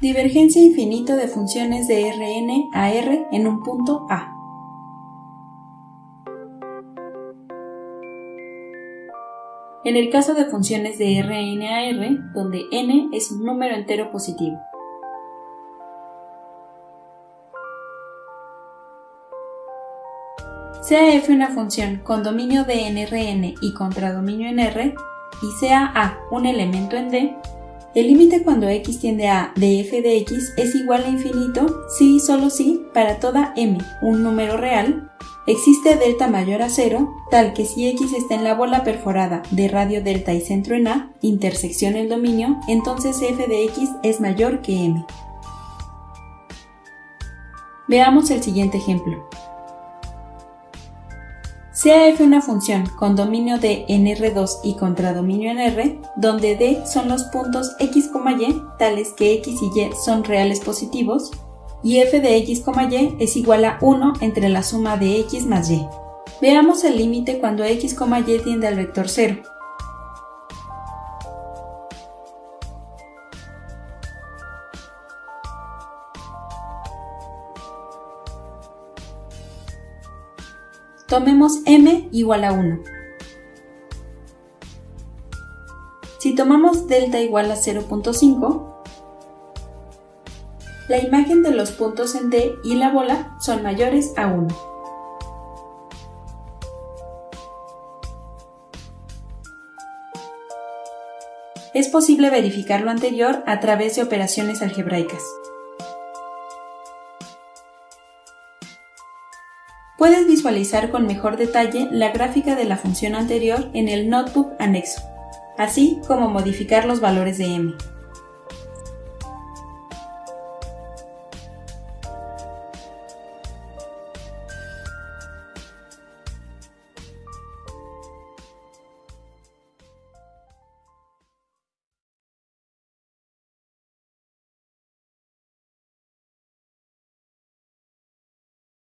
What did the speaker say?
Divergencia infinita de funciones de Rn a R en un punto A. En el caso de funciones de Rn a R, donde n es un número entero positivo. Sea f una función con dominio de en Rn y contradominio en R, y sea A un elemento en D, el límite cuando x tiende a de f de x es igual a infinito si y solo si para toda m, un número real, existe delta mayor a cero, tal que si x está en la bola perforada de radio delta y centro en A, intersección el dominio, entonces f de x es mayor que m. Veamos el siguiente ejemplo. Sea f una función con dominio de en R2 y contradominio en R, donde D son los puntos x, y, tales que x y y son reales positivos, y f de x, y es igual a 1 entre la suma de x más y. Veamos el límite cuando x, y tiende al vector 0. Tomemos m igual a 1. Si tomamos delta igual a 0.5, la imagen de los puntos en D y la bola son mayores a 1. Es posible verificar lo anterior a través de operaciones algebraicas. Puedes visualizar con mejor detalle la gráfica de la función anterior en el notebook anexo, así como modificar los valores de m.